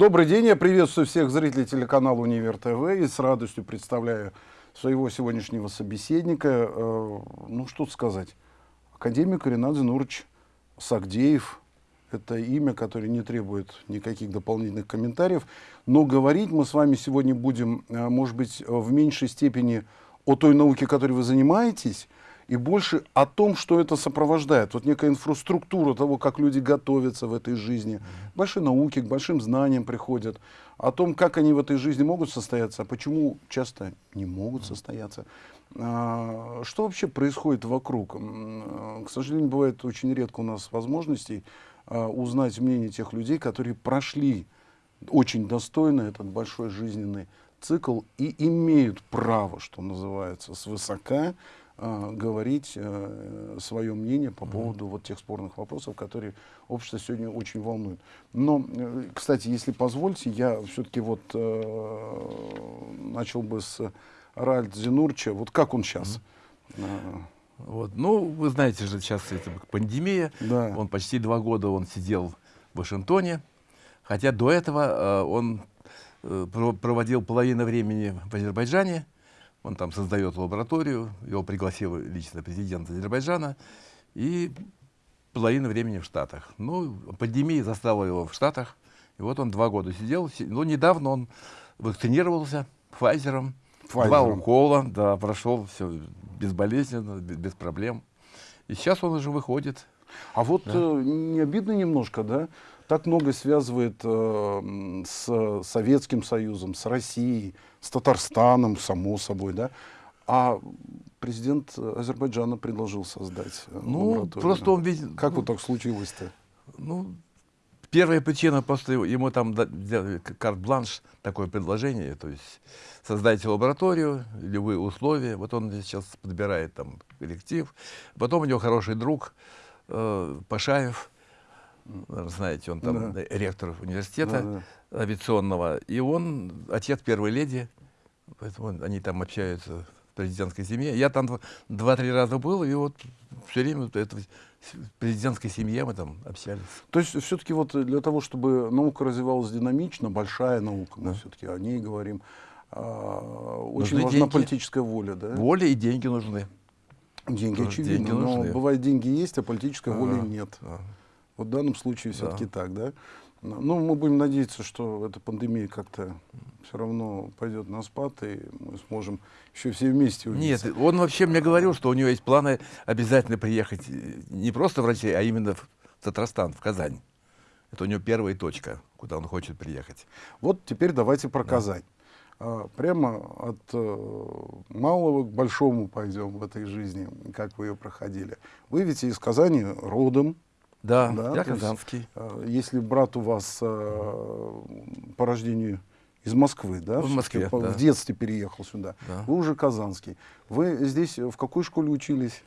Добрый день, я приветствую всех зрителей телеканала Универ ТВ и с радостью представляю своего сегодняшнего собеседника. Э, ну, что сказать, академик Ренат Зинурович Сагдеев. Это имя, которое не требует никаких дополнительных комментариев. Но говорить мы с вами сегодня будем, э, может быть, в меньшей степени о той науке, которой вы занимаетесь, и больше о том, что это сопровождает. Вот некая инфраструктура того, как люди готовятся в этой жизни, к большой науке, к большим знаниям приходят, о том, как они в этой жизни могут состояться, а почему часто не могут состояться. А, что вообще происходит вокруг? К сожалению, бывает очень редко у нас возможностей а, узнать мнение тех людей, которые прошли очень достойно этот большой жизненный цикл и имеют право, что называется, свысока э, говорить э, свое мнение по поводу вот тех спорных вопросов, которые общество сегодня очень волнует. Но, э, кстати, если позвольте, я все-таки вот э, начал бы с Ральд Зинурча. Вот как он сейчас? Mm -hmm. Вот. Ну, вы знаете же, сейчас это пандемия. Да. Он почти два года он сидел в Вашингтоне. Хотя до этого э, он э, проводил половину времени в Азербайджане. Он там создает лабораторию, его пригласил лично президент Азербайджана, и половину времени в Штатах. Ну, пандемия застала его в Штатах, и вот он два года сидел. Ну, недавно он вакцинировался Pfizer, два укола, да, прошел все безболезненно, без, без проблем. И сейчас он уже выходит. А вот да. э, не обидно немножко, да? Так много связывает э, с Советским Союзом, с Россией, с Татарстаном, само собой, да? А президент Азербайджана предложил создать э, Ну, просто он ведь... Как ну, вот так случилось-то? Ну, первая причина, просто ему там карт-бланш, такое предложение, то есть создайте лабораторию, любые условия, вот он сейчас подбирает там коллектив, потом у него хороший друг э, Пашаев, знаете, он там да. ректор университета да, да. авиационного, и он отец первой леди, Поэтому они там общаются в президентской семье. Я там два-три раза был, и вот все время это, в президентской семье мы там общались. То есть все-таки вот для того, чтобы наука развивалась динамично, большая наука, да. мы все-таки о ней говорим, а, очень нужны важна деньги. политическая воля, да? Воля и деньги нужны. Деньги, очевидно, деньги нужны. но бывает деньги есть, а политической а, воли нет. А. Вот в данном случае все-таки да. так, да? Ну, мы будем надеяться, что эта пандемия как-то все равно пойдет на спад, и мы сможем еще все вместе увидеться. Нет, он вообще мне говорил, что у него есть планы обязательно приехать э, не просто в Россию, а именно в Татарстан, в Казань. Это у него первая точка, куда он хочет приехать. Вот теперь давайте про да. Казань. А, прямо от э, малого к большому пойдем в этой жизни, как вы ее проходили. Вы ведь из Казани родом, да, да я казанский. Есть, э, если брат у вас э, по рождению из Москвы, да? В Москве, в, да. в детстве переехал сюда. Да. Вы уже казанский. Вы здесь в какой школе учились?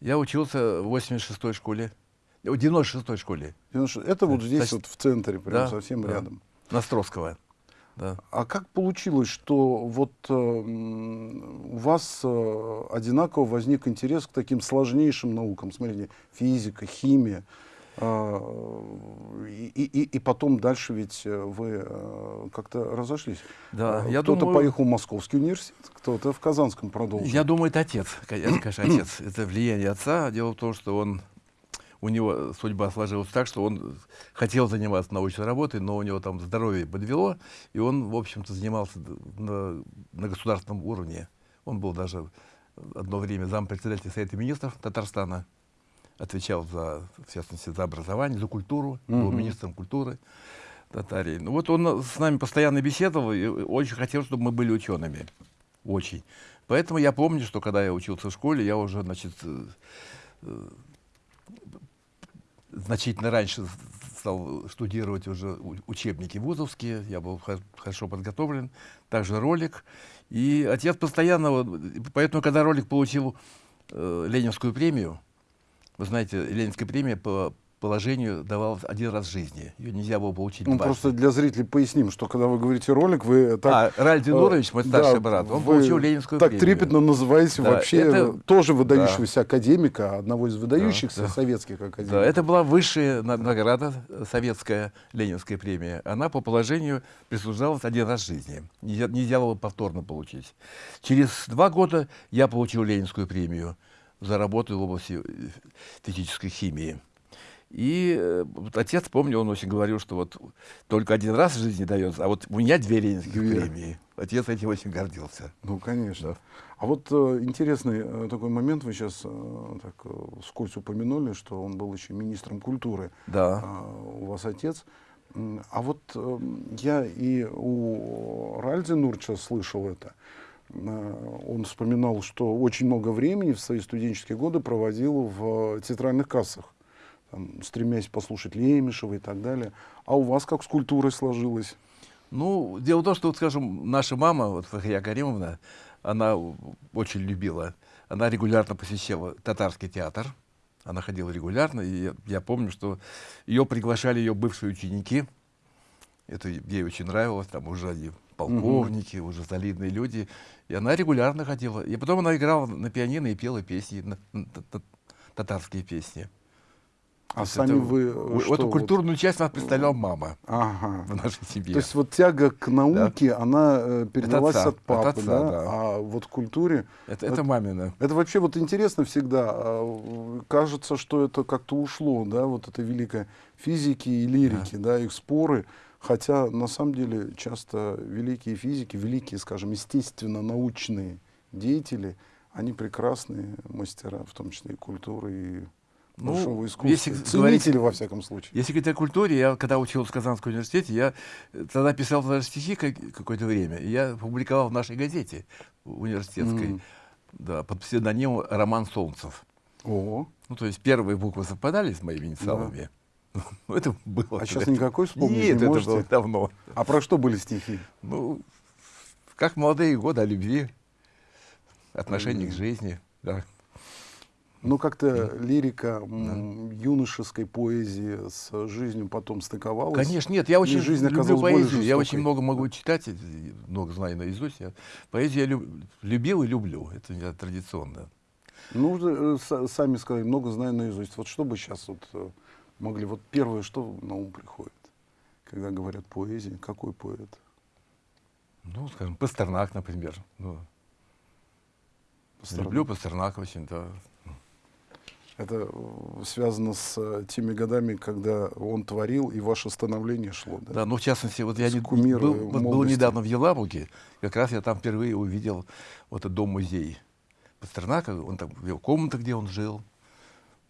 Я учился в 86-й школе. В 96-й школе. 96. Это вот здесь, Значит, вот в центре, прям да, совсем да. рядом. Ностровского. Да. А как получилось, что вот э, у вас э, одинаково возник интерес к таким сложнейшим наукам? Смотрите, физика, химия. А, и, и, и потом дальше ведь э, вы э, как-то разошлись. Да, а, кто-то думаю... поехал в Московский университет, кто-то в Казанском продолжил. Я думаю, это отец, конечно, отец. Это влияние отца. Дело в том, что он, у него судьба сложилась так, что он хотел заниматься научной работой, но у него там здоровье подвело, и он, в общем-то, занимался на, на государственном уровне. Он был даже одно время зампредседателя Совета министров Татарстана отвечал за, в частности, за образование, за культуру, mm -hmm. был министром культуры Татарии. Ну вот он с нами постоянно беседовал и очень хотел, чтобы мы были учеными. Очень. Поэтому я помню, что когда я учился в школе, я уже, значит, э, э, значительно раньше стал штудировать уже учебники вузовские, я был хорошо подготовлен, также ролик. И отец постоянно, поэтому, когда ролик получил э, Ленинскую премию, вы знаете, Ленинская премия по, положению давалась один раз в жизни. Ее нельзя было получить Ну, просто для зрителей поясним, что когда вы говорите ролик, вы так... А, Раль Динурович, мой старший да, брат, он получил Ленинскую так премию. Так трепетно называете да, вообще это... тоже выдающегося да. академика, одного из выдающихся да, советских академиков. Да, это была высшая награда, советская Ленинская премия. Она по положению присуждалась один раз в жизни. Нельзя, нельзя было повторно получить. Через два года я получил Ленинскую премию за работу в области э, физической химии. И э, вот отец, помню, он очень говорил, что вот только один раз в жизни дается, а вот у меня две ленинских две. премии. Отец этим очень гордился. Ну, конечно. Да. А вот э, интересный э, такой момент, вы сейчас э, так э, вскользь упомянули, что он был еще министром культуры. Да. Э, у вас отец. А вот э, я и у Ральди Нурча слышал это. Э, он вспоминал, что очень много времени в свои студенческие годы проводил в театральных кассах там, стремясь послушать Лемешева и так далее. А у вас как с культурой сложилось? Ну, дело в том, что, вот, скажем, наша мама, вот Фахрия Каримовна, она очень любила, она регулярно посещала татарский театр, она ходила регулярно, и я, я помню, что ее приглашали ее бывшие ученики, это ей очень нравилось, там уже полковники, угу. уже солидные люди, и она регулярно ходила. И потом она играла на пианино и пела песни, на, на, на, татарские песни. А сами это, вы э, что, Эту культурную вот, часть нас представляла мама ага. в нашей семье. То есть вот тяга к науке, да. она э, передалась от, отца, от папы, от отца, да? да? А вот культуре... Это, это, это мамина. Это вообще вот интересно всегда. А, кажется, что это как-то ушло, да, вот это великое физики и лирики, да, да их споры. Хотя на самом деле часто великие физики, великие, скажем, естественно-научные деятели, они прекрасные мастера, в том числе и культуры, и ну, если Ценители, говорить, во всяком случае. Если говорить о культуре, я когда учился в Казанском университете, я тогда писал даже стихи какое-то время, и я публиковал в нашей газете университетской, mm. да, под псевдонимом Роман Солнцев. О. Ну, то есть первые буквы совпадали с моими инициалами. Да. Ну, это было. А сейчас никакой вспомнить Нет, не это было давно. А про что были стихи? Ну, как молодые годы, о любви, отношении mm. к жизни, да. Но как-то лирика да. юношеской поэзии с жизнью потом стыковалась. Конечно, нет, я очень жизнь люблю поэзию, я очень много могу читать, много знаю наизусть. Я, поэзию я люб, любил и люблю, это я традиционно. Ну, э, сами сказали, много знаю наизусть. Вот что бы сейчас вот э, могли, вот первое, что на ум приходит, когда говорят поэзия, какой поэт? Ну, скажем, Пастернак, например. Ну, Пастернак. Люблю Пастернака очень, да. Это э, связано с э, теми годами, когда он творил, и ваше становление шло. Да, да ну, в частности, вот я не, был, вот был недавно в Елабуге, как раз я там впервые увидел вот этот дом-музей Пастернака, он там, его комната, где он жил,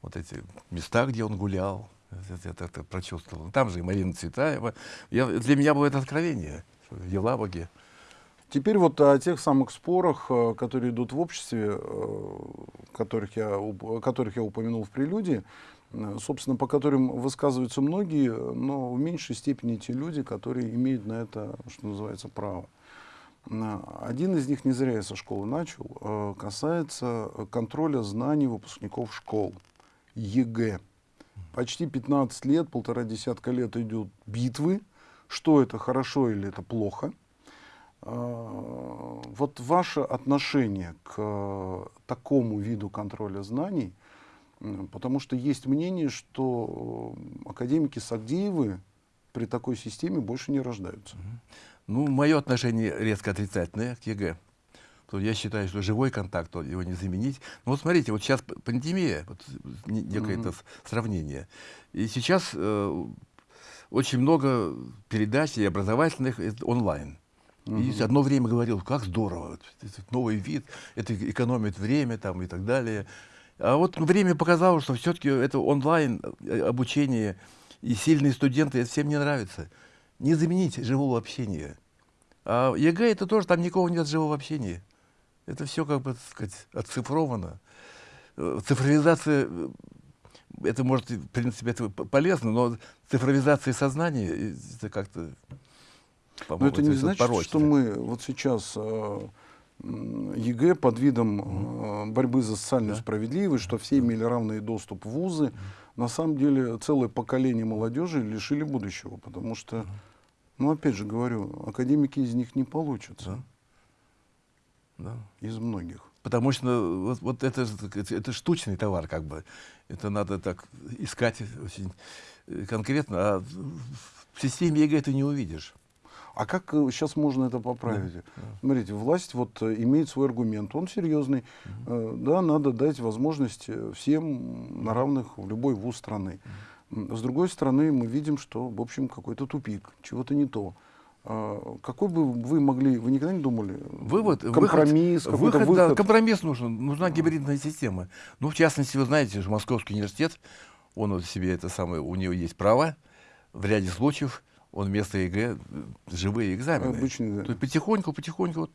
вот эти места, где он гулял, это, это, это прочувствовал. Там же и Марина Цветаева. Я, для меня было это откровение в Елабуге. Теперь вот о тех самых спорах, э, которые идут в обществе, э, которых я, которых я упомянул в прелюдии, э, собственно, по которым высказываются многие, но в меньшей степени те люди, которые имеют на это, что называется, право. Один из них, не зря я со школы начал, касается контроля знаний выпускников школ, ЕГЭ. Почти 15 лет, полтора десятка лет идут битвы, что это хорошо или это плохо – а, вот ваше отношение к э, такому виду контроля знаний, потому что есть мнение, что э, академики Сагдеевы при такой системе больше не рождаются. Ну, мое отношение резко отрицательное к ЕГЭ. Я считаю, что живой контакт, его не заменить. Ну вот смотрите, вот сейчас пандемия, вот некое mm-hmm. сравнение. И сейчас э, очень много передач и образовательных онлайн. Угу. И одно время говорил, как здорово, новый вид, это экономит время там, и так далее. А вот время показало, что все-таки это онлайн э, обучение и сильные студенты, это всем не нравится. Не заменить живого общения. А ЕГЭ это тоже, там никого нет живого общения. Это все, как бы, так сказать, оцифровано. Э, цифровизация, э, это может, в принципе, это полезно, но цифровизация сознания, это как-то но это не значит, порочно. что мы вот сейчас э, ЕГЭ под видом борьбы за социальную да. справедливость, что все имели равный доступ в вузы. На самом деле целое поколение молодежи лишили будущего, потому что, ну опять же говорю, академики из них не получатся. Да. Да. Из многих. Потому что вот, вот это, это штучный товар, как бы. Это надо так искать очень э, конкретно. А в системе ЕГЭ ты не увидишь. А как сейчас э, можно это поправить? Да, да. Смотрите, власть вот э, имеет свой аргумент, он серьезный. Угу. Да, надо дать возможность всем на равных в любой вуз страны. Угу. С другой стороны, мы видим, что, в общем, какой-то тупик, чего-то не то. А, какой бы вы могли, вы никогда не думали? Вывод, компромисс, выход, выход, выход. Да, компромисс нужен, нужна гибридная система. Ну, в частности, вы знаете, что Московский университет, он вот себе это самое, у него есть право, в ряде случаев он вместо ЕГЭ живые экзамены. Обычно, да. То есть потихоньку, потихоньку вот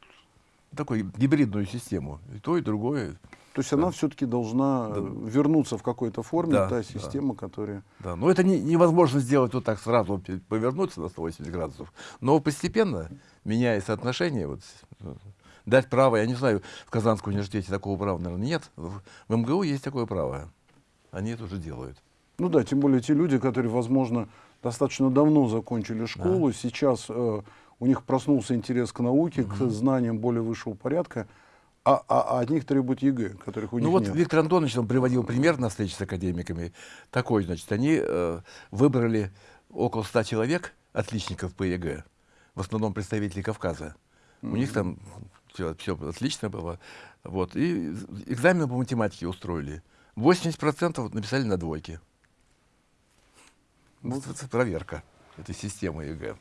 такой гибридную систему. И то, и другое. То есть да. она все-таки должна да. вернуться в какой-то форме, да, та система, да. которая... Да, но это не, невозможно сделать вот так сразу, повернуться на 180 градусов. Но постепенно, меняя соотношение, вот, дать право, я не знаю, в Казанском университете такого права, наверное, нет. В МГУ есть такое право. Они это уже делают. Ну да, тем более те люди, которые, возможно, достаточно давно закончили школу, да. сейчас э, у них проснулся интерес к науке, угу. к знаниям более высшего порядка, а, а, а от них требуют ЕГЭ, которых у ну них вот нет. Виктор Антонович он приводил пример на встрече с академиками. Такой, значит, они э, выбрали около ста человек, отличников по ЕГЭ, в основном представители Кавказа. Mm -hmm. У них там все, все отлично было. Вот. И экзамены по математике устроили. 80% написали на двойке. Вот это проверка этой системы ЕГЭ.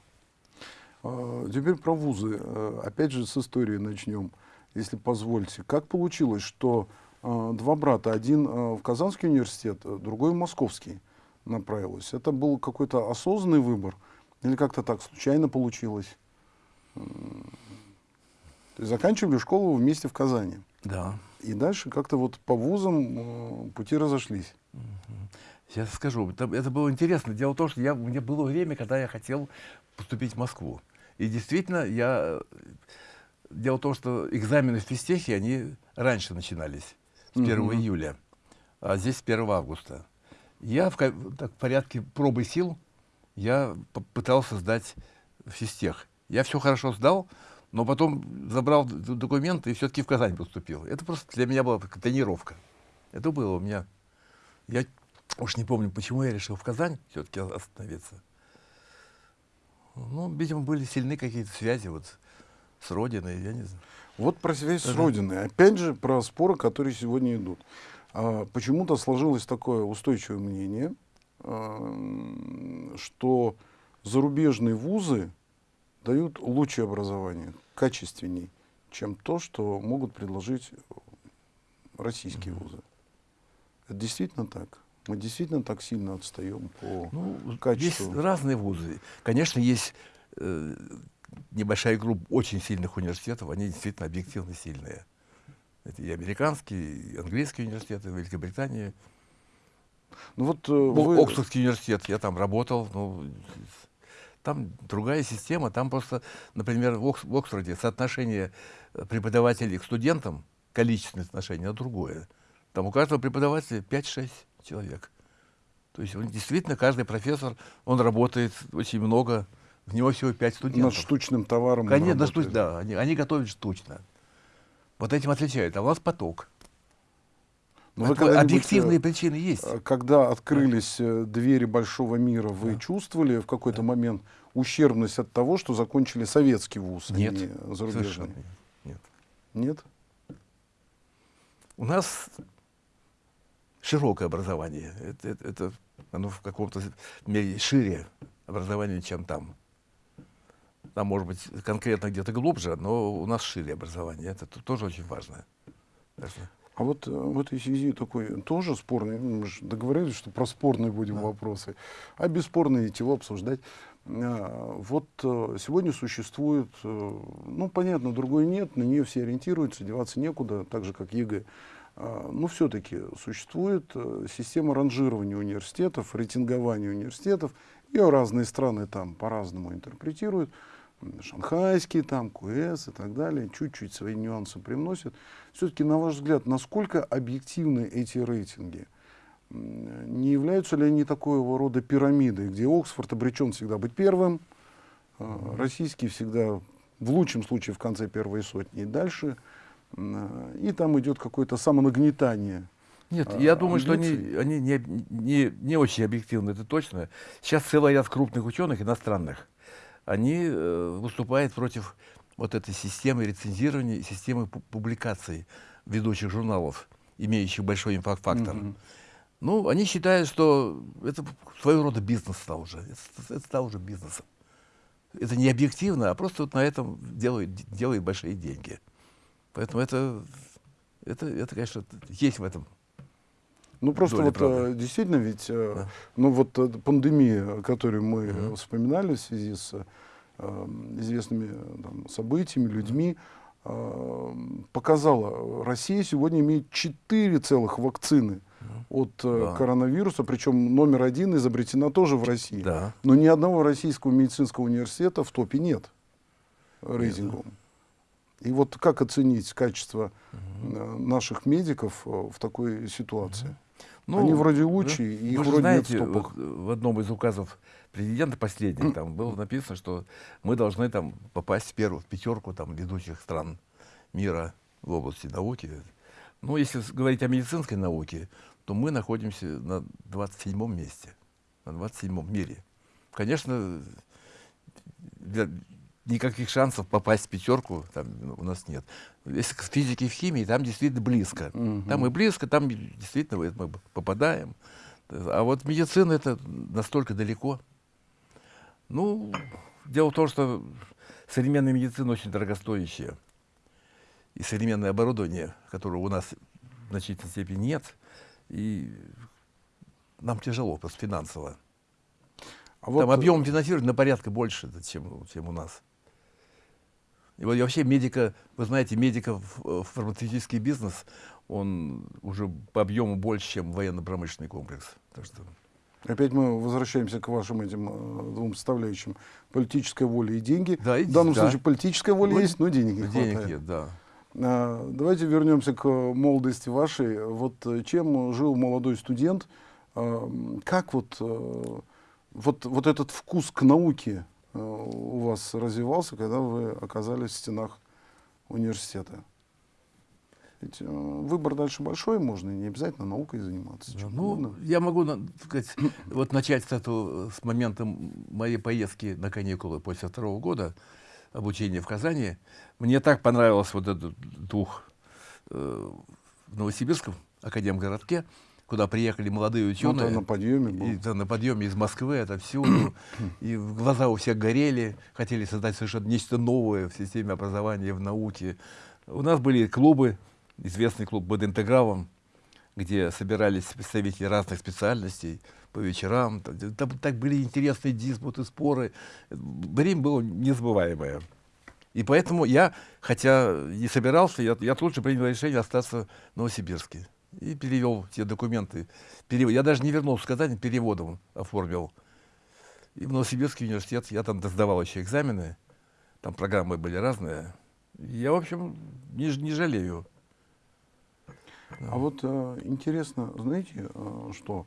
А, теперь про вузы. Э, опять же, с истории начнем если позвольте. Как получилось, что э, два брата, один э, в Казанский университет, э, другой в Московский направилась? Это был какой-то осознанный выбор или как-то так случайно получилось? То есть заканчивали школу вместе в Казани. Да. И дальше как-то вот по вузам э, пути разошлись. Сейчас скажу, это, это было интересно. Дело в том, что я, у меня было время, когда я хотел поступить в Москву. И действительно, я Дело в том, что экзамены в физтехе, они раньше начинались, с 1 mm -hmm. июля, а здесь с 1 августа. Я в, так, в порядке пробы сил, я пытался сдать физтех. Я все хорошо сдал, но потом забрал документы и все-таки в Казань поступил. Это просто для меня была тренировка. Это было у меня. Я уж не помню, почему я решил в Казань все-таки остановиться. Ну, видимо, были сильны какие-то связи. Вот с Родиной, я не знаю. Вот про связь с Родиной. Опять же, про споры, которые сегодня идут. А, Почему-то сложилось такое устойчивое мнение, а, что зарубежные вузы дают лучшее образование, качественней, чем то, что могут предложить российские mm -hmm. вузы. Это действительно так? Мы действительно так сильно отстаем по ну, качеству? Есть разные вузы. Конечно, есть э, небольшая группа очень сильных университетов, они действительно объективно сильные. Это и американские, и английские университеты, Великобритании. Ну вот э, вы... Оксфордский университет, я там работал, ну, там другая система, там просто, например, в, Окс в Оксфорде соотношение преподавателей к студентам, количественное соотношение, другое. Там у каждого преподавателя 5-6 человек. То есть он, действительно каждый профессор, он работает очень много, в него всего пять студентов. Над штучным товаром Конечно, штуч, да, они, они готовят штучно. Вот этим отличают. А у вас поток. Но ну, объективные причины есть. Э, когда открылись да. двери большого мира, вы да. чувствовали в какой-то да. момент ущербность от того, что закончили советский вуз, нет, а не зарубежный? Нет. Нет? У нас широкое образование. Это, это, это оно в каком-то мере шире образование, чем там. Там, может быть, конкретно где-то глубже, но у нас шире образование. Это тоже очень важно. А вот э, в этой связи такой тоже спорный, мы же договорились, что про спорные будем да. вопросы, а бесспорные его обсуждать. А, вот э, сегодня существует, э, ну, понятно, другой нет, на нее все ориентируются, деваться некуда, так же, как ЕГЭ. А, но все-таки существует система ранжирования университетов, рейтингования университетов, ее разные страны там по-разному интерпретируют. Шанхайский, там, QS и так далее, чуть-чуть свои нюансы привносят. Все-таки, на ваш взгляд, насколько объективны эти рейтинги? Не являются ли они такого рода пирамидой, где Оксфорд обречен всегда быть первым, а российский всегда, в лучшем случае, в конце первой сотни и дальше, и там идет какое-то самонагнетание нет, а, я думаю, что они, они не, не, не очень объективны, это точно. Сейчас целый ряд крупных ученых, иностранных, они э, выступают против вот этой системы рецензирования, системы публикаций ведущих журналов, имеющих большой инфакт-фактор. Mm -hmm. Ну, они считают, что это своего рода бизнес стал уже. Это, это стал уже бизнесом. Это не объективно, а просто вот на этом делают, делают большие деньги. Поэтому это, это, это, конечно, есть в этом ну просто вот правды. Э, действительно ведь, э, да. ну вот э, пандемия, которую мы угу. вспоминали в связи с э, известными там, событиями, людьми, э, показала, Россия сегодня имеет четыре целых вакцины от да. коронавируса, причем номер один изобретена тоже в России. Да. Но ни одного российского медицинского университета в топе нет рейтинговом. И вот как оценить качество угу. наших медиков в такой ситуации? Угу. Ну, Они вроде лучшие, и их вроде знаете, нет в, в одном из указов президента последних там было написано, что мы должны там попасть в первую в пятерку там ведущих стран мира в области науки. Ну, если говорить о медицинской науке, то мы находимся на 27 месте, на 27 мире. Конечно, для, никаких шансов попасть в пятерку там, у нас нет. Если к физике и в химии, там действительно близко. Угу. Там и близко, там действительно мы попадаем. А вот медицина это настолько далеко. Ну, дело в том, что современная медицина очень дорогостоящая. И современное оборудование, которого у нас в значительной степени нет, и нам тяжело просто финансово. А вот Там объем финансирования на порядка больше, чем, чем у нас. И вот вообще медика, вы знаете, медика в фармацевтический бизнес, он уже по объему больше, чем военно-промышленный комплекс. Так что... Опять мы возвращаемся к вашим этим э, двум составляющим. Политическая воля и деньги. Да, и, в данном да. случае политическая воля ну, есть, но денег не денег хватает. Нет, да. А, давайте вернемся к молодости вашей. Вот э, чем жил молодой студент? А, как вот, а, вот, вот этот вкус к науке Э, у вас развивался, когда вы оказались в стенах университета? Ведь э, выбор дальше большой, можно не обязательно наукой заниматься. Да, ну, угодно. я могу сказать, вот начать с, этого, с момента моей поездки на каникулы после второго года обучения в Казани. Мне так понравилось вот этот дух э, в Новосибирском академгородке, куда приехали молодые ученые. Ну, на подъеме был. И, да, на подъеме из Москвы, это всюду. и глаза у всех горели, хотели создать совершенно нечто новое в системе образования, в науке. У нас были клубы, известный клуб «Бодинтегравом», где собирались представители разных специальностей по вечерам. Там, там так были интересные диспуты, споры. Время было незабываемое. И поэтому я, хотя не собирался, я, я тут же принял решение остаться в Новосибирске и перевел те документы. Перев... Я даже не вернулся в Казань, переводом оформил. И в Новосибирский университет я там сдавал еще экзамены, там программы были разные. Я, в общем, не, не жалею. А вот э, интересно, знаете, э, что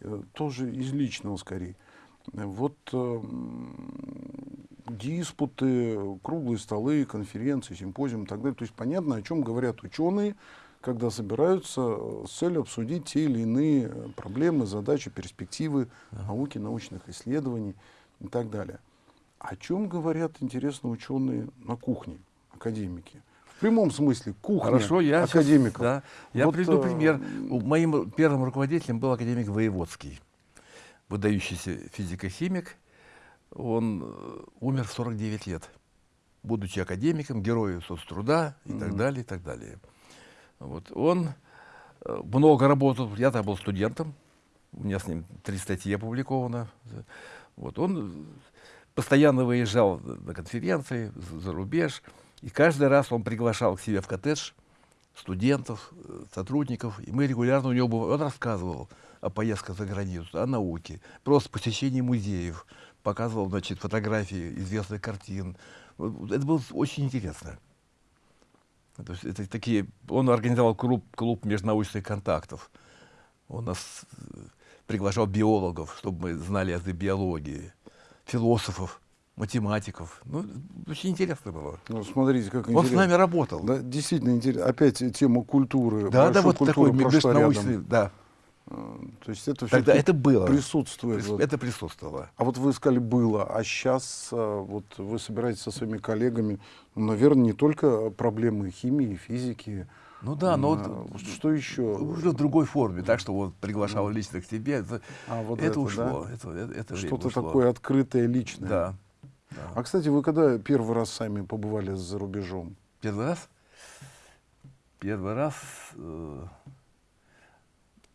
э, тоже из личного скорее. Вот диспуты, круглые столы, конференции, симпозиумы и так далее. То есть понятно, о чем говорят ученые, когда собираются э, с целью обсудить те или иные э, проблемы, задачи, перспективы науки, научных исследований и так далее. О чем говорят, интересно, ученые на кухне, академики? В прямом смысле, кухня Хорошо, я академиков. Сейчас, да, я вот, приведу э, пример. Моим первым руководителем был академик Воеводский, выдающийся физико-химик. Он умер в 49 лет, будучи академиком, героем соцтруда и mm -hmm. так далее, и так далее. Вот. Он э, много работал, я тогда был студентом, у меня с ним три статьи опубликовано. Вот. Он постоянно выезжал на конференции за рубеж, и каждый раз он приглашал к себе в коттедж студентов, э, сотрудников, и мы регулярно у него бывали. Он рассказывал о поездках за границу, о науке, просто посещении музеев, показывал, значит, фотографии известных картин. Это было очень интересно. То есть это такие, он организовал клуб, клуб межнаучных контактов. Он нас э, приглашал биологов, чтобы мы знали язык биологии, философов, математиков. Ну, очень интересно было. Ну, смотрите, как Он интересно. с нами работал. Да, действительно интересно. Опять тема культуры. Да, да, вот такой межнаучный, да. То есть это Тогда это было. Присутствует. Прис. Это присутствовало. А вот вы сказали было, а сейчас а, вот вы собираетесь со своими коллегами, ну, наверное, не только проблемы химии, физики. Ну да, но а, вот, что еще? Уже в другой форме, так что вот приглашал ну. лично к себе. Это, а, вот это, это ушло. Да? Это, это, это Что-то такое открытое, личное. Да, да. А кстати, вы когда первый раз сами побывали за рубежом? Первый раз? Первый раз. Э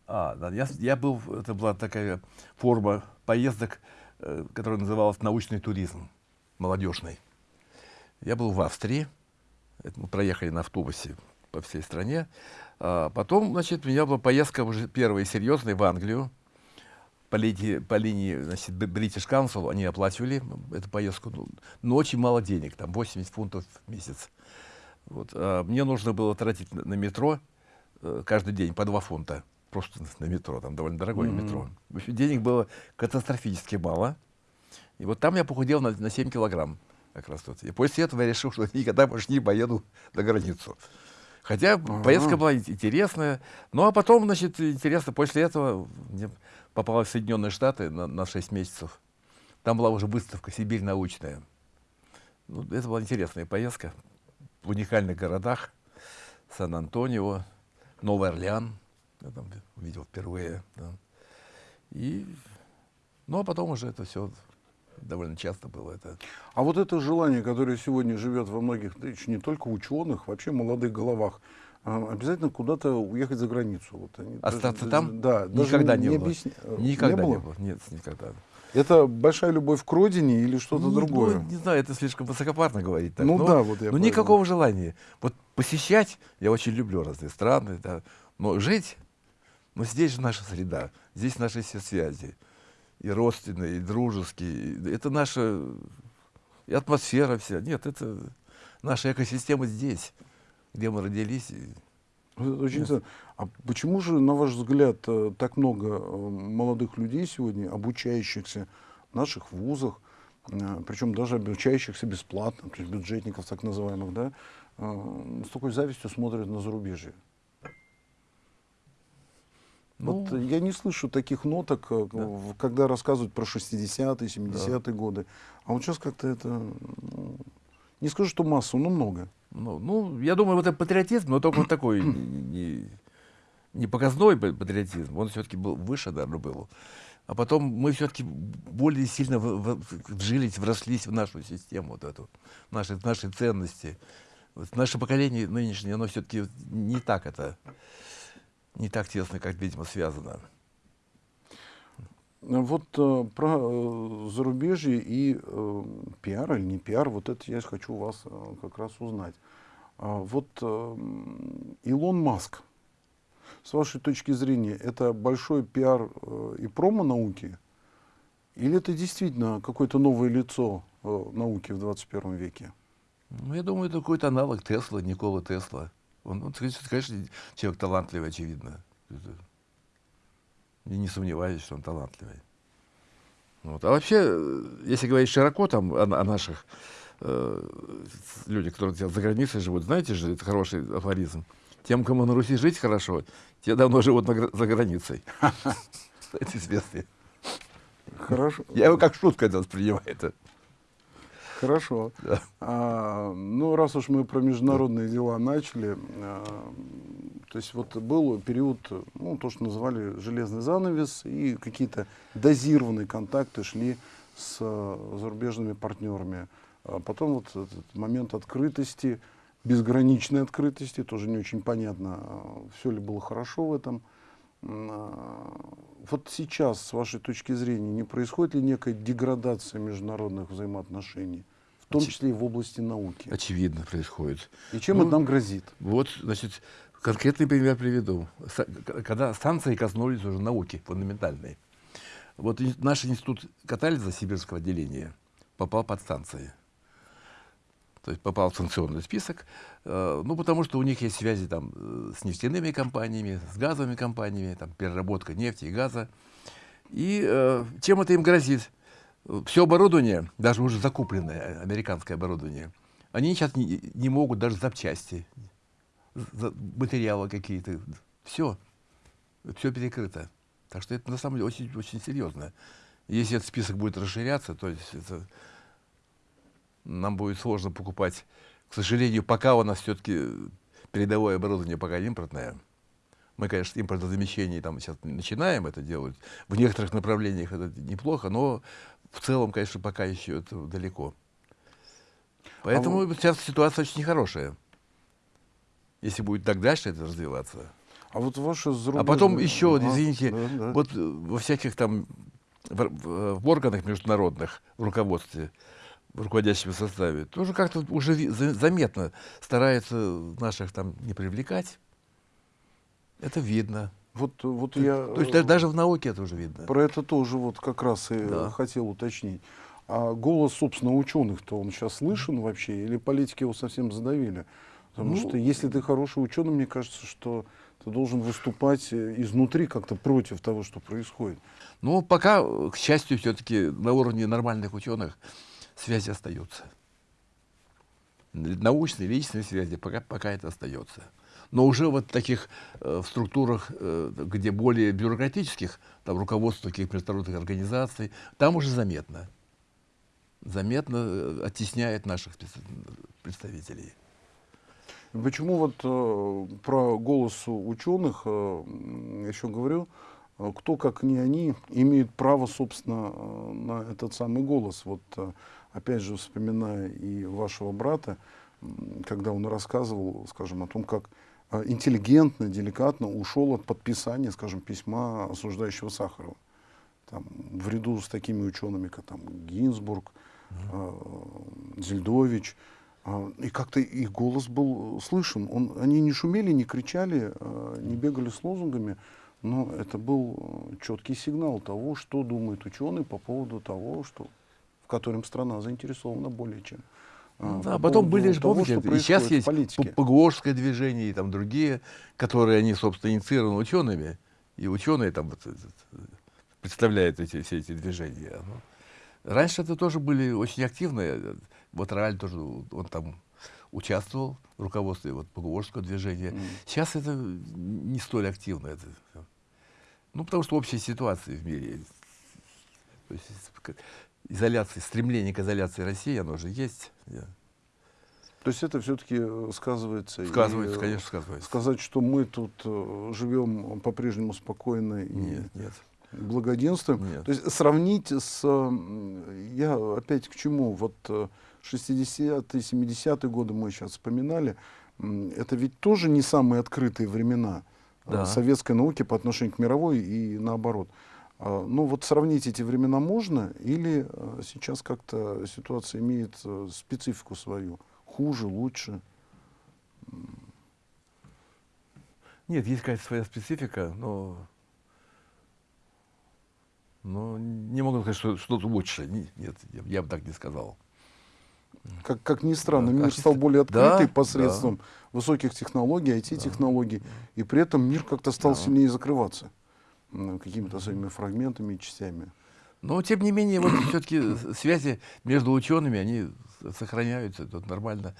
а, да, я, я был, это была такая форма поездок, э, которая называлась научный туризм, молодежный. Я был в Австрии, это мы проехали на автобусе по всей стране. А потом, значит, у меня была поездка уже первая серьезная в Англию. По линии, по линии значит, British Council они оплачивали эту поездку, ну, но очень мало денег, там 80 фунтов в месяц. Вот. А мне нужно было тратить на, на метро э, каждый день по 2 фунта просто на метро, там довольно дорогое mm-hmm. метро. В общем, денег было катастрофически мало. И вот там я похудел на, на 7 килограмм как раз тут. И после этого я решил, что никогда больше не поеду на границу. Хотя ага. поездка была интересная. Ну, а потом, значит, интересно, после этого мне попалась в Соединенные Штаты на, на 6 месяцев. Там была уже выставка «Сибирь научная». Ну, это была интересная поездка в уникальных городах. Сан-Антонио, Новый Орлеан — я там увидел впервые. Да. И, ну, а потом уже это все довольно часто было. Это. А вот это желание, которое сегодня живет во многих, не только ученых, вообще молодых головах, а, обязательно куда-то уехать за границу. Вот они Остаться даже, там? Да. Никогда не, не было. Объясня... Никогда не было? не было. Нет, никогда. Это большая любовь к родине или что-то не, другое? Ну, не знаю, это слишком высокопарно говорить. Так. Ну но, да, вот я. Но никакого желания. Вот посещать я очень люблю разные страны, да, но жить но здесь же наша среда, здесь наши все связи. И родственные, и дружеские. Это наша и атмосфера вся. Нет, это наша экосистема здесь, где мы родились. Очень Нет. А почему же, на ваш взгляд, э, так много э, молодых людей сегодня, обучающихся в наших вузах, э, причем даже обучающихся бесплатно, то есть бюджетников так называемых, да, с такой завистью смотрят на зарубежье? Ну, вот я не слышу таких ноток, э, да. когда рассказывают про 60-е, 70-е да. годы. А вот сейчас как-то это... Ну, не скажу, что массу, но много. Ну, ну, я думаю, вот этот патриотизм, но только вот такой не, не показной патриотизм, он все-таки был выше, наверное, был. А потом мы все-таки более сильно в, в, вжились, врослись в нашу систему, вот эту, наши, наши ценности. Вот наше поколение нынешнее, оно все-таки не так это не так тесно, как, видимо, связано. Вот э, про э, зарубежье и э, пиар или не пиар, вот это я хочу у вас э, как раз узнать. А вот э, Илон Маск, с вашей точки зрения, это большой пиар э, и промо науки? Или это действительно какое-то новое лицо э, науки в 21 веке? Ну, я думаю, это какой-то аналог Тесла, Никола Тесла. Он, он, конечно, человек талантливый, очевидно. Я не сомневаюсь, что он талантливый. Вот. А вообще, если говорить широко там о, о наших э, людях, которые за границей живут, знаете же, это хороший афоризм. Тем, кому на Руси жить хорошо, те давно живут на, за границей. Это известно. Хорошо. Я его как шутку это воспринимаю. Хорошо. Да. А, ну, раз уж мы про международные дела начали, а, то есть вот был период, ну, то, что называли железный занавес, и какие-то дозированные контакты шли с а, зарубежными партнерами. А потом вот этот момент открытости, безграничной открытости, тоже не очень понятно, все ли было хорошо в этом. А, вот сейчас, с вашей точки зрения, не происходит ли некая деградация международных взаимоотношений? В том числе и в области науки. Очевидно происходит. И чем ну, это нам грозит? Вот, значит, конкретный пример приведу. Когда станции коснулись уже науки фундаментальной. Вот наш институт катализа сибирского отделения попал под станции. То есть попал в санкционный список, э, ну, потому что у них есть связи там э, с нефтяными компаниями, с газовыми компаниями, там, переработка нефти и газа. И э, чем это им грозит? Все оборудование, даже уже закупленное американское оборудование, они сейчас не, не могут даже запчасти, материалы какие-то, все, все перекрыто. Так что это на самом деле очень, очень серьезно. Если этот список будет расширяться, то есть это, нам будет сложно покупать. К сожалению, пока у нас все-таки передовое оборудование пока импортное. Мы, конечно, импортозамещение там сейчас начинаем это делать. В некоторых направлениях это неплохо, но в целом, конечно, пока еще это далеко. Поэтому а вы... сейчас ситуация очень нехорошая. Если будет так дальше это развиваться. А вот ваши зарубежные... А потом еще, а, извините, да, да. вот во всяких там в, в органах международных, в руководстве, в руководящем составе, тоже как-то уже заметно стараются наших там не привлекать. Это видно. Вот, вот то, я... То есть даже, даже в науке это уже видно. Про это тоже вот как раз и да. хотел уточнить. А голос, собственно, ученых-то он сейчас слышен вообще? Или политики его совсем задавили? Потому ну, что если ты хороший ученый, мне кажется, что ты должен выступать э, изнутри как-то против того, что происходит. Ну, пока, к счастью, все-таки на уровне нормальных ученых связи остаются. Научные, личные связи, пока, пока это остается. Но уже вот таких э, в структурах, э, где более бюрократических, там руководство таких международных организаций, там уже заметно. Заметно э, оттесняет наших представителей. Почему вот э, про голос ученых э, еще говорю, э, кто, как не они, имеет право, собственно, э, на этот самый голос. Вот, опять же, вспоминая и вашего брата, когда он рассказывал, скажем, о том, как э, интеллигентно, деликатно ушел от подписания, скажем, письма осуждающего Сахарова. Там, в ряду с такими учеными, как там, Гинзбург, э, Зельдович, а, и как-то их голос был слышен. Он, они не шумели, не кричали, а, не бегали с лозунгами, но это был четкий сигнал того, что думает ученый по поводу того, что, в котором страна заинтересована более чем. А, ну, да, по потом были же, помните, и сейчас есть Погорское движение и там другие, которые они, собственно, инициированы учеными, и ученые там вот, представляют эти, все эти движения. Раньше это тоже были очень активные вот Раль тоже, он там участвовал в руководстве вот, Погуворского движения. Mm. Сейчас это не столь активно. Это, ну, потому что общая ситуация в мире. То есть, изоляция, стремление к изоляции России, оно же есть. То есть это все-таки э, сказывается? Сказывается, и, конечно, сказывается. Сказать, что мы тут э, живем по-прежнему спокойно и нет, нет. благоденствуем. Нет. То есть сравнить с... Я опять к чему? Вот э, 60-е, 70-е годы мы сейчас вспоминали, это ведь тоже не самые открытые времена да. советской науки по отношению к мировой и наоборот. А, ну вот сравнить эти времена можно или а, сейчас как-то ситуация имеет специфику свою? Хуже, лучше? Нет, есть какая-то своя специфика, но, но не могу сказать, что что-то лучше. Нет, я, я бы так не сказал. Как, как ни странно, мир стал более открытый да, посредством да. высоких технологий, IT-технологий, да. и при этом мир как-то стал да. сильнее закрываться какими-то своими фрагментами и частями. Но, тем не менее, вот все-таки связи между учеными, они сохраняются, это нормально.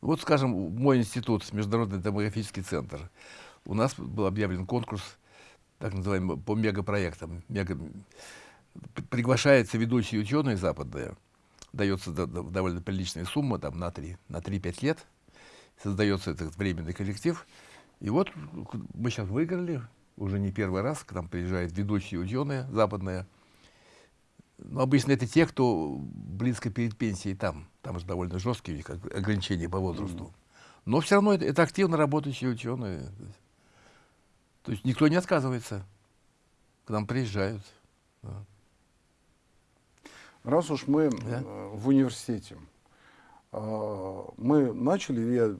Вот, скажем, мой институт, Международный демографический центр, у нас был объявлен конкурс, так называемый, по мегапроектам. Мега... Приглашаются ведущие ученые западные, дается довольно приличная сумма, там, на 3-5 на 3 лет, создается этот временный коллектив. И вот мы сейчас выиграли, уже не первый раз, к нам приезжают ведущие ученые западные. Но обычно это те, кто близко перед пенсией там. Там же довольно жесткие ограничения по возрасту. Но все равно это, это активно работающие ученые. То есть никто не отказывается. К нам приезжают. Да. Раз уж мы да? Э, в университете, мы начали, я,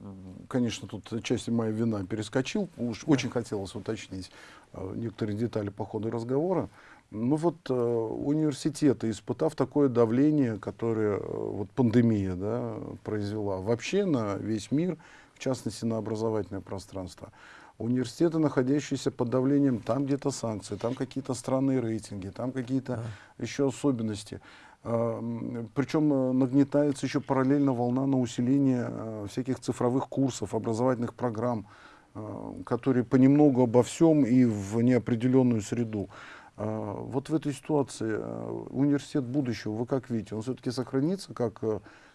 конечно, тут части моя вина перескочил, уж очень хотелось уточнить а, некоторые детали по ходу разговора. Ну вот э, университеты, испытав такое давление, которое э, вот пандемия да, произвела вообще на весь мир, в частности на образовательное пространство, университеты, находящиеся под давлением, там где-то санкции, там какие-то странные рейтинги, там какие-то да. еще особенности. Причем э, нагнетается еще параллельно волна на усиление э, всяких цифровых курсов, образовательных программ, э, которые понемногу обо всем и в неопределенную среду. Э, вот в этой ситуации университет будущего, вы как видите, он все-таки сохранится как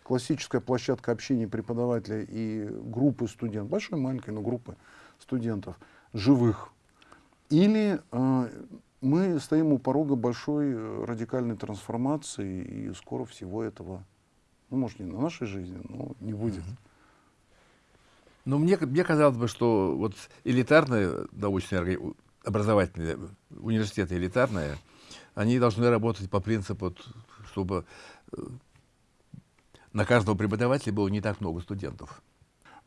классическая площадка общения преподавателя и группы студентов, большой, маленькой, но группы студентов, живых. Или мы стоим у порога большой э, радикальной трансформации, и скоро всего этого, ну, может, не на нашей жизни, но не будет. Ну, мне, мне казалось бы, что вот элитарные научные образовательные университеты элитарные, они должны работать по принципу, чтобы э, на каждого преподавателя было не так много студентов.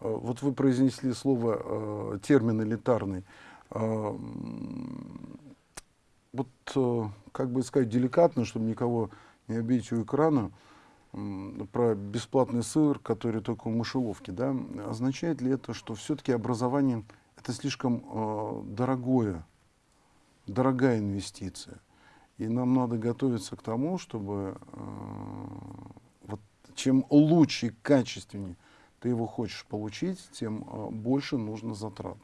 Э, вот вы произнесли слово, термин элитарный. Вот, э, как бы сказать, деликатно, чтобы никого не обидеть у экрана, про бесплатный сыр, который только в мышеловке, да, означает ли это, что все-таки образование это слишком э, дорогое, дорогая инвестиция? И нам надо готовиться к тому, чтобы э, вот, чем лучше и качественнее ты его хочешь получить, тем э, больше нужно затрат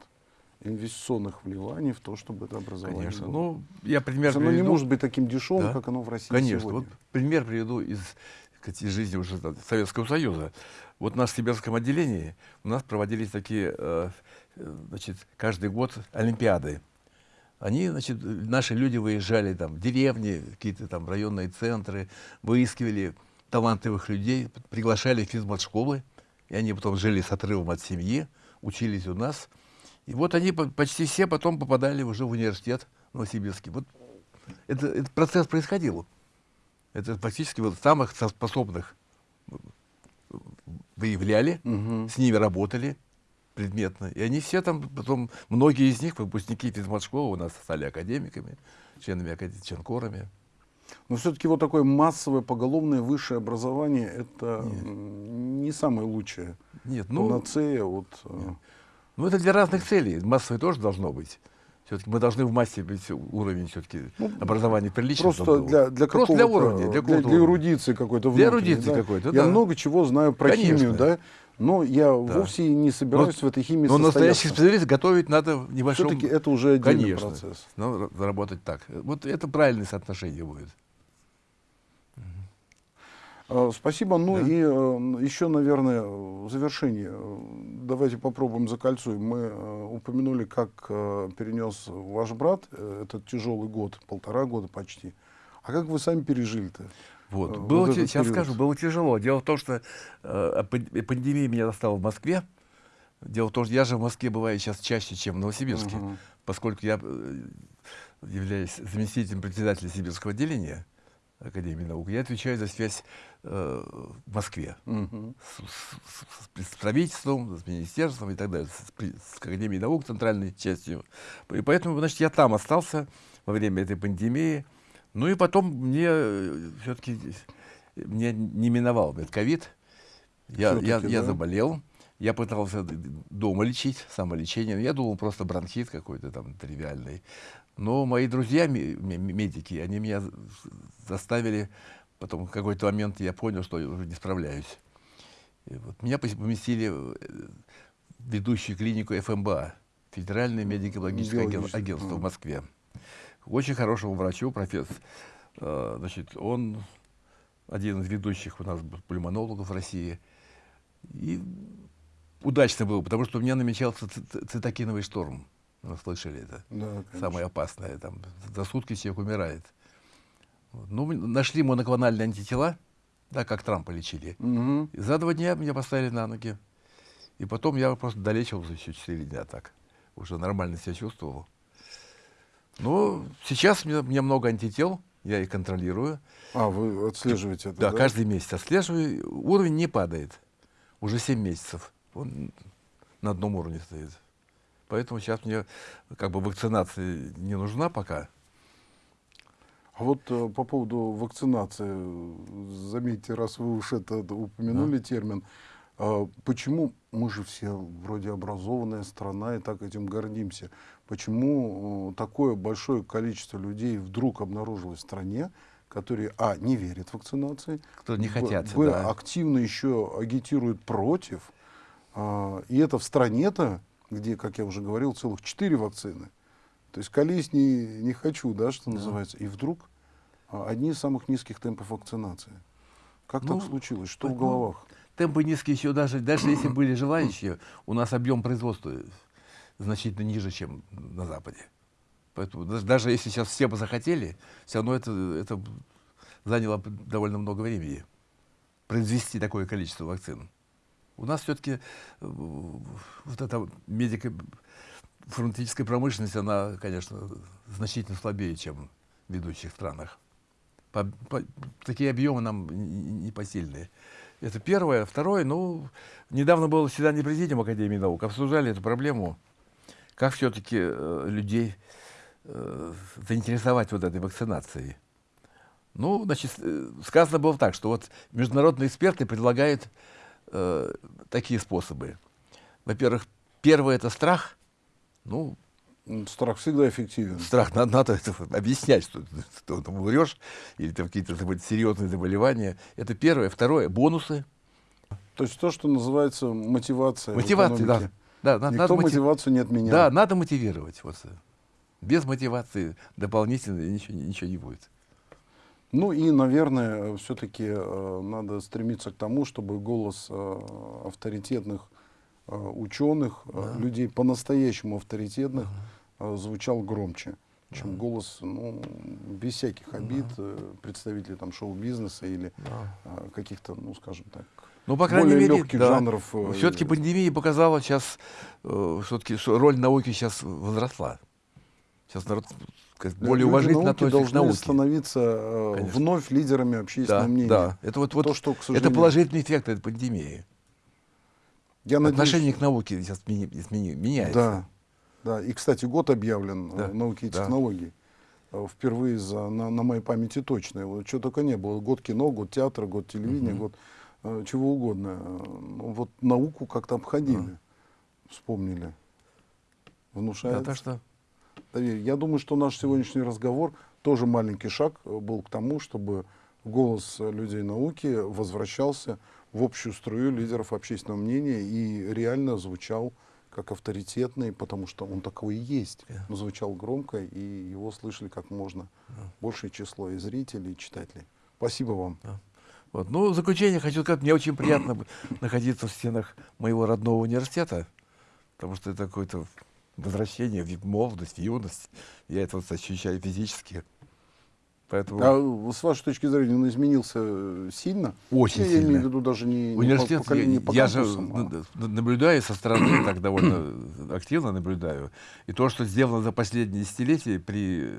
инвестиционных вливаний в то, чтобы это образование Конечно. было. Ну, я пример Оно приведу. не может быть таким дешевым, да? как оно в России Конечно. сегодня. Вот пример приведу из, из жизни уже Советского Союза. Вот в нашем сибирском отделении у нас проводились такие, э, значит, каждый год Олимпиады. Они, значит, наши люди выезжали там в деревни, какие-то там районные центры, выискивали талантливых людей, приглашали в физмат-школы, и они потом жили с отрывом от семьи, учились у нас. И вот они почти все потом попадали уже в университет Новосибирский. Вот это, этот процесс происходил. Это практически вот самых способных выявляли, угу. с ними работали предметно. И они все там, потом, многие из них, выпускники физмат-школы, у нас стали академиками, членами академии, ченкорами. Но все-таки вот такое массовое поголовное высшее образование это Нет. не самое лучшее. Нет, ну, Панацея от... Э, Нет. Ну, это для разных целей. Массовое тоже должно быть. Все-таки мы должны в массе быть уровень все-таки ну, образования приличный. Просто для, для просто для уровня. Для, для, для эрудиции какой-то Для эрудиции да? какой-то, Я да. много чего знаю про Конечно. химию, да? Но я да. вовсе не собираюсь но, в этой химии Но настоящий специалист готовить надо в небольшом... Все-таки это уже отдельный Конечно. процесс. Но работать так. Вот это правильное соотношение будет. Э, спасибо. Ну да. и э, еще, наверное, в завершении, э, давайте попробуем закольцуем. Мы упомянули, как перенес ваш брат этот тяжелый год, полтора года почти. А как вы сами пережили-то? Вот. Было, вот сейчас период? скажу, было тяжело. Дело в том, что э, пандемия меня достала в Москве. Дело в том, что я же в Москве бываю сейчас чаще, чем в Новосибирске, -huh. поскольку я являюсь заместителем председателя Сибирского отделения. Академии наук, я отвечаю за связь э, в Москве угу. с, с, с правительством, с министерством и так далее, с, с Академией наук, центральной частью. И поэтому, значит, я там остался во время этой пандемии. Ну и потом мне э, все-таки мне не миновал этот ковид. Я, я, да? я заболел. Я пытался дома лечить, самолечение. Я думал, просто бронхит какой-то там тривиальный. Но мои друзья, медики, они меня заставили, потом в какой-то момент я понял, что я уже не справляюсь. И вот меня поместили в э, ведущую клинику ФМБА, Федеральное медико-биологическое агентство в Москве. Очень хорошему врачу, профессор. Э, значит, он один из ведущих у нас пульмонологов в России. И удачно был, потому что у меня намечался цитокиновый шторм. Вы слышали это? Да, Самое опасное. Там, за сутки человек умирает. Вот. Ну, нашли моноклональные антитела, да, как Трампа лечили. Угу. И за два дня меня поставили на ноги. И потом я просто долечивался еще четыре дня так. Уже нормально себя чувствовал. Ну, сейчас у меня, у меня много антител, я их контролирую. А, вы отслеживаете это, да? Да, каждый месяц отслеживаю. Уровень не падает. уже 7 месяцев. Он на одном уровне стоит. Поэтому сейчас мне как бы вакцинация не нужна пока. А вот э, по поводу вакцинации, заметьте, раз вы уж это упомянули да. термин, э, почему мы же все вроде образованная страна и так этим гордимся, почему такое большое количество людей вдруг обнаружилось в стране, которые, а, не верят вакцинации, кто не хотят, б, да. активно еще агитируют против, э, и это в стране-то, где, как я уже говорил, целых четыре вакцины, то есть колись не, не хочу, да, что да. называется. И вдруг а, одни из самых низких темпов вакцинации. Как ну, так случилось? Что ну, в головах? Темпы низкие еще даже, даже если были желающие, у нас объем производства значительно ниже, чем на Западе. Поэтому даже если сейчас все бы захотели, все равно это, это заняло довольно много времени произвести такое количество вакцин. У нас все-таки э, вот эта медико фармацевтическая промышленность, она, конечно, значительно слабее, чем в ведущих странах. По, по, такие объемы нам непосильные. Это первое. Второе, ну, недавно было заседание президиума Академии наук, обсуждали эту проблему, как все-таки э, людей э, заинтересовать вот этой вакцинацией. Ну, значит, э, сказано было так, что вот международные эксперты предлагают э, такие способы. Во-первых, первое – это страх – ну, Страх всегда эффективен. Страх, надо, надо это объяснять, что, что ты умрешь, или там какие-то серьезные заболевания. Это первое. Второе, бонусы. То есть то, что называется мотивация. Мотивация, да. да надо, Никто надо мотивацию не отменял. Да, надо мотивировать. Вот. Без мотивации дополнительно ничего, ничего не будет. Ну и, наверное, все-таки э, надо стремиться к тому, чтобы голос э, авторитетных Э, ученых, э, да. людей по-настоящему авторитетных ага. звучал громче, чем да. голос, ну, без всяких обид, да. представителей там шоу-бизнеса или да. каких-то, ну, скажем так, ну, по крайней более мере, легких да. жанров. Все-таки пандемия показала сейчас, все-таки роль науки сейчас возросла. Сейчас народ более Люди уважительно науки относится к науке. становиться Конечно. вновь лидерами общественного да, мнения. Да, это вот, вот То, что, сожалению... это положительный эффект этой пандемии. Я Отношение надеюсь, к науке сейчас измени, меняется. Да, да. И, кстати, год объявлен да. науки и. Да. Э, впервые за, на, на моей памяти точно. Вот, чего только не было. Год кино, год театра, год телевидения, угу. год э, чего угодно. Ну, вот науку как-то обходили. Да. Вспомнили. Внушает. Да, так что... Я думаю, что наш сегодняшний разговор тоже маленький шаг э, был к тому, чтобы голос людей науки возвращался в общую струю лидеров общественного мнения и реально звучал как авторитетный, потому что он такой и есть. Но звучал громко, и его слышали как можно большее число и зрителей, и читателей. Спасибо вам. Вот. Ну, в заключение хочу сказать, мне очень приятно находиться в стенах моего родного университета, потому что это какое-то возвращение в молодость, в юность. Я это вот ощущаю физически. Поэтому... А с вашей точки зрения он изменился э, сильно? Очень я, сильно. Я имею в виду даже не, Университет, не по, не по я же а... наблюдаю со стороны, так довольно активно наблюдаю. И то, что сделано за последние десятилетия при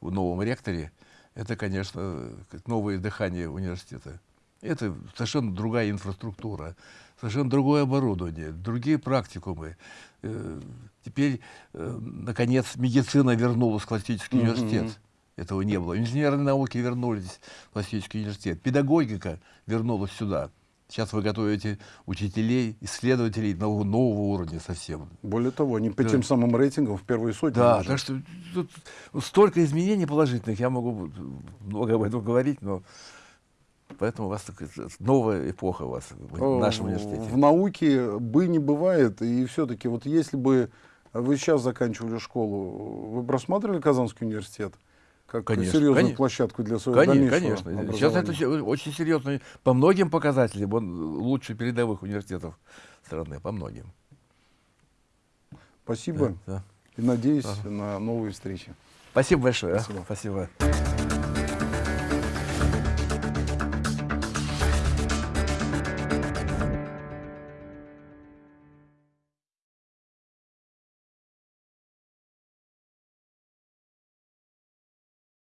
новом ректоре, это, конечно, новое дыхание университета. Это совершенно другая инфраструктура, совершенно другое оборудование, другие практикумы. Э, теперь, э, наконец, медицина вернулась в классический mm -hmm. университет. Этого не было. Инженерные науки вернулись в классический университет. Педагогика вернулась сюда. Сейчас вы готовите учителей, исследователей нового, нового уровня совсем. Более того, они по да. тем самым рейтингам в первые сотни. Да, даже. так что тут столько изменений положительных, я могу много об этом говорить, но поэтому у вас новая эпоха у вас в нашем университете. В науке бы не бывает, и все-таки вот если бы вы сейчас заканчивали школу, вы просматривали Казанский университет? как конечно, серьезную конечно, площадку для своего конечно, дальнейшего Конечно, сейчас это очень серьезно. По многим показателям он лучше передовых университетов страны, по многим. Спасибо. Да, да. И надеюсь ага. на новые встречи. Спасибо большое. Спасибо. Спасибо.